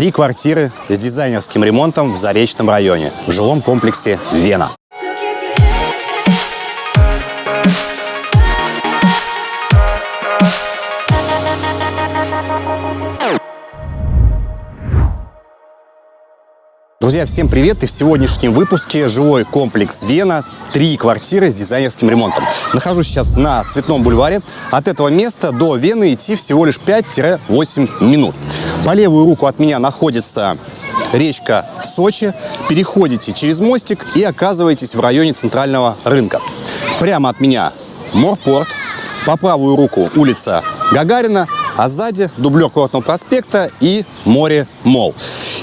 Три квартиры с дизайнерским ремонтом в Заречном районе, в жилом комплексе «Вена». Друзья, всем привет! И в сегодняшнем выпуске жилой комплекс «Вена». Три квартиры с дизайнерским ремонтом. Нахожусь сейчас на Цветном бульваре. От этого места до Вены идти всего лишь 5-8 минут. По левую руку от меня находится речка Сочи. Переходите через мостик и оказываетесь в районе центрального рынка. Прямо от меня Морпорт. По правую руку улица Гагарина, а сзади дублер Курортного проспекта и море Мол.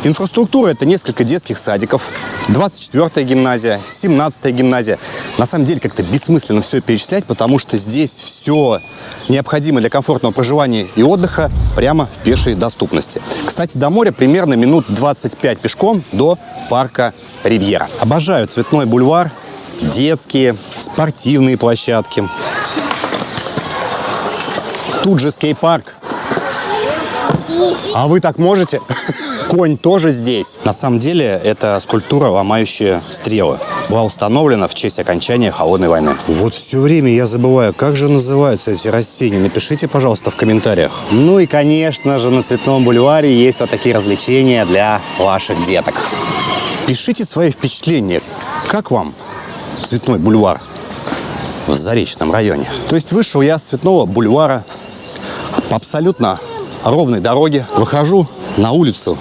Инфраструктура – это несколько детских садиков, 24-я гимназия, 17-я гимназия. На самом деле как-то бессмысленно все перечислять, потому что здесь все необходимое для комфортного проживания и отдыха прямо в пешей доступности. Кстати, до моря примерно минут 25 пешком до парка Ривьера. Обожаю Цветной бульвар, детские, спортивные площадки. Тут же скейт-парк. А вы так можете? Конь тоже здесь. На самом деле, это скульптура, ломающая стрелы. Была установлена в честь окончания Холодной войны. Вот все время я забываю, как же называются эти растения. Напишите, пожалуйста, в комментариях. Ну и, конечно же, на Цветном бульваре есть вот такие развлечения для ваших деток. Пишите свои впечатления. Как вам Цветной бульвар в Заречном районе? То есть вышел я с Цветного бульвара абсолютно ровной дороге. Выхожу на улицу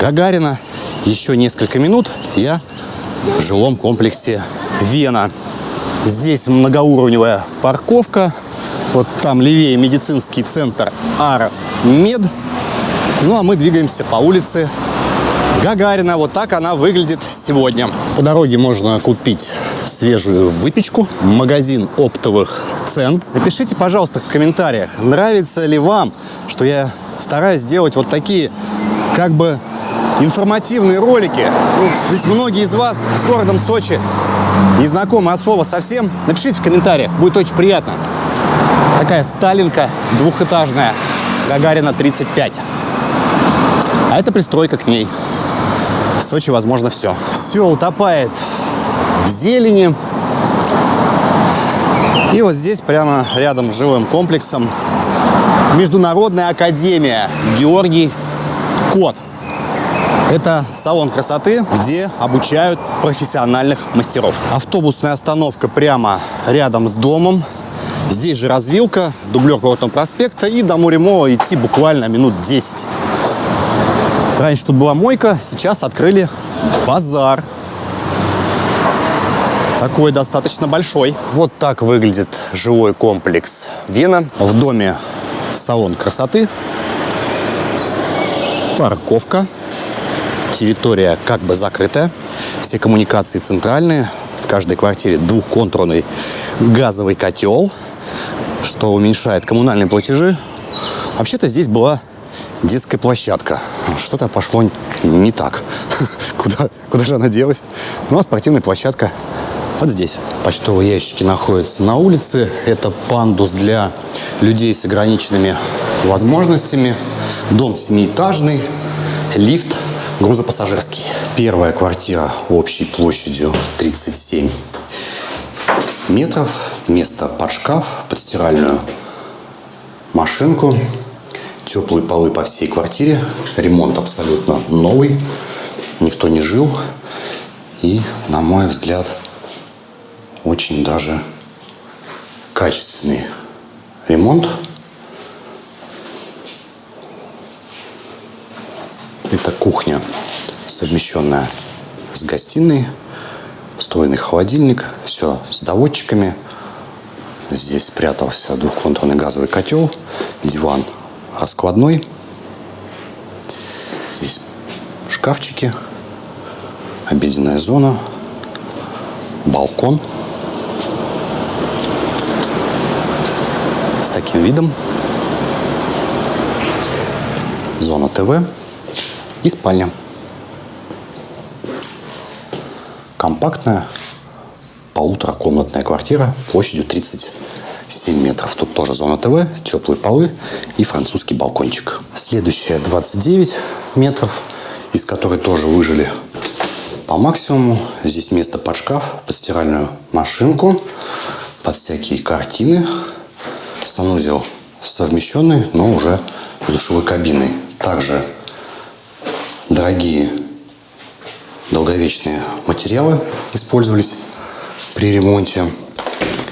Гагарина. Еще несколько минут я в жилом комплексе Вена. Здесь многоуровневая парковка. Вот там левее медицинский центр Армед. Ну а мы двигаемся по улице Гагарина. Вот так она выглядит сегодня. По дороге можно купить свежую выпечку. Магазин оптовых цен. Напишите, пожалуйста, в комментариях, нравится ли вам, что я стараюсь делать вот такие, как бы, информативные ролики. Ну, ведь многие из вас с городом Сочи не знакомы от слова совсем. Напишите в комментариях, будет очень приятно. Такая Сталинка двухэтажная, Гагарина 35. А это пристройка к ней. В Сочи возможно все. Все утопает в зелени. И вот здесь, прямо рядом с жилым комплексом, Международная академия Георгий Кот. Это салон красоты, где обучают профессиональных мастеров. Автобусная остановка прямо рядом с домом. Здесь же развилка, дублер Курортного проспекта и до моря Мола идти буквально минут 10. Раньше тут была мойка, сейчас открыли базар. Такой достаточно большой. Вот так выглядит жилой комплекс Вена. В доме салон красоты, парковка, территория как бы закрытая, все коммуникации центральные, в каждой квартире двухконтурный газовый котел, что уменьшает коммунальные платежи. Вообще-то здесь была детская площадка. Что-то пошло не так. Куда, куда же она делась? Ну, а спортивная площадка вот здесь. Почтовые ящики находятся на улице. Это пандус для людей с ограниченными возможностями. Дом семиэтажный, лифт грузопассажирский. Первая квартира общей площадью 37 метров. Место под шкаф, под стиральную машинку. Теплые полы по всей квартире. Ремонт абсолютно новый. Никто не жил. И, на мой взгляд, очень даже качественный ремонт. Это кухня, совмещенная с гостиной, встроенный холодильник, все с доводчиками. Здесь спрятался двухконтурный газовый котел, диван раскладной. Здесь шкафчики, обеденная зона, балкон с таким видом. Зона ТВ и спальня. Компактная полуторакомнатная квартира площадью 37 метров. Тут тоже зона ТВ, теплые полы и французский балкончик. Следующая 29 метров. из которой тоже выжили по максимуму. Здесь место под шкаф, под стиральную машинку, под всякие картины. Санузел совмещенный, но уже душевой кабиной. Также дорогие долговечные материалы использовались при ремонте.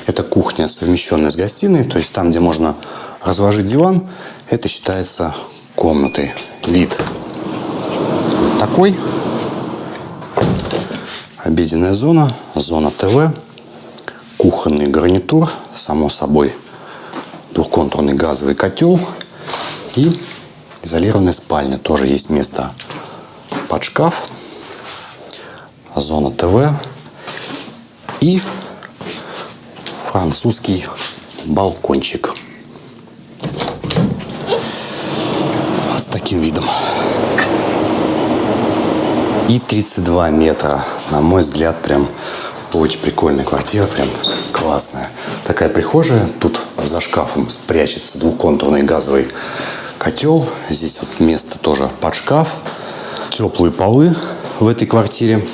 Это кухня, совмещенная с гостиной, то есть там, где можно разложить диван, это считается комнатой. Вид такой. Обеденная зона, зона ТВ, кухонный гарнитур, само собой двухконтурный газовый котел и изолированная спальня. Тоже есть место под шкаф, зона ТВ и французский балкончик. С таким видом. И 32 метра. На мой взгляд, прям очень прикольная квартира, прям классная. Такая прихожая. Тут за шкафом спрячется двухконтурный газовый котел. Здесь вот место тоже под шкаф. Теплые полы в этой квартире.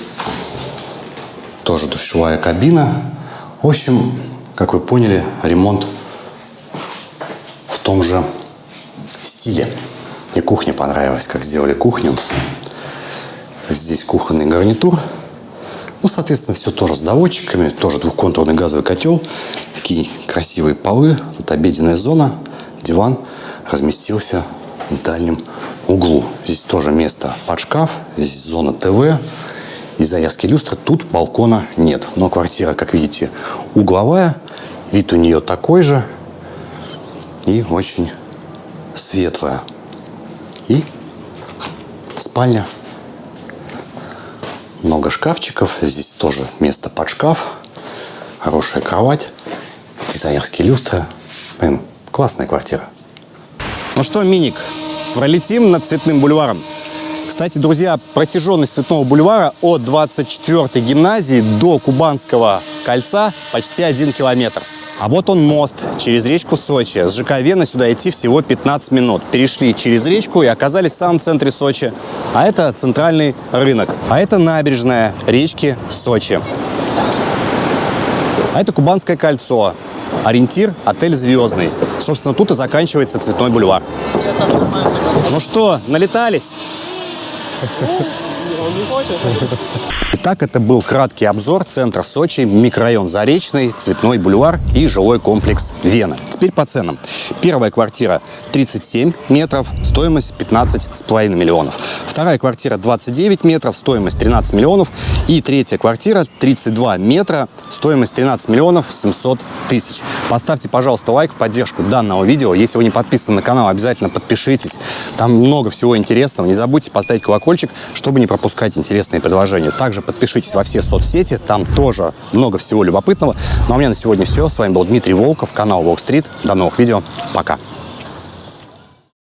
Тоже душевая кабина. В общем, как вы поняли, ремонт в том же стиле. Мне кухня понравилась, как сделали кухню. Здесь кухонный гарнитур. Ну, соответственно, все тоже с доводчиками. Тоже двухконтурный газовый котел. Такие красивые полы. Тут обеденная зона. Диван разместился в дальнем углу. Здесь тоже место под шкаф. Здесь зона ТВ. И заявки люстры. Тут балкона нет. Но квартира, как видите, угловая. Вид у нее такой же. И очень светлая. И спальня много шкафчиков. Здесь тоже место под шкаф. Хорошая кровать. Дизайнерские люстры. Блин, классная квартира. Ну что, Миник, пролетим над Цветным бульваром. Кстати, друзья, протяженность Цветного бульвара от 24-й гимназии до Кубанского кольца почти один километр. А вот он мост через речку Сочи. С ЖК Вена сюда идти всего 15 минут. Перешли через речку и оказались в самом центре Сочи. А это центральный рынок. А это набережная речки Сочи. А это Кубанское кольцо. Ориентир – отель «Звездный». Собственно, тут и заканчивается Цветной бульвар. Ну что, налетались? Итак, это был краткий обзор центра Сочи, микрорайон Заречный, Цветной бульвар и жилой комплекс Вена. Теперь по ценам. Первая квартира 37 метров, стоимость 15,5 миллионов. Вторая квартира 29 метров, стоимость 13 миллионов. И третья квартира 32 метра, стоимость 13 миллионов 700 тысяч. Поставьте, пожалуйста, лайк в поддержку данного видео. Если вы не подписаны на канал, обязательно подпишитесь. Там много всего интересного. Не забудьте поставить колокольчик, чтобы не пропускать интересные предложения. Также подпишитесь во все соцсети, там тоже много всего любопытного. Ну а у меня на сегодня все. С вами был Дмитрий Волков, канал Walk До новых видео. Пока.